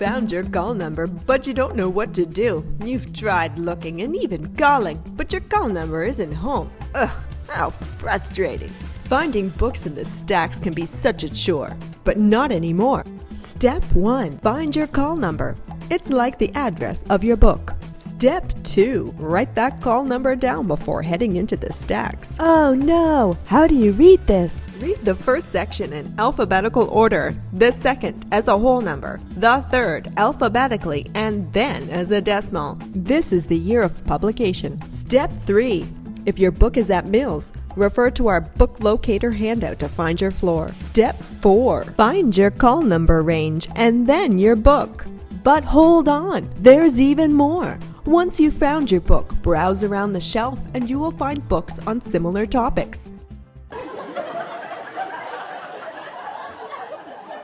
your call number, but you don't know what to do. You've tried looking and even calling, but your call number isn't home. Ugh, how frustrating. Finding books in the stacks can be such a chore, but not anymore. Step 1 Find your call number. It's like the address of your book. Step 2 Write that call number down before heading into the stacks. Oh no! How do you read this? Read the first section in alphabetical order, the second as a whole number, the third alphabetically, and then as a decimal. This is the year of publication. Step 3 if your book is at Mills, refer to our book locator handout to find your floor. Step 4. Find your call number range and then your book. But hold on, there's even more. Once you've found your book, browse around the shelf and you will find books on similar topics.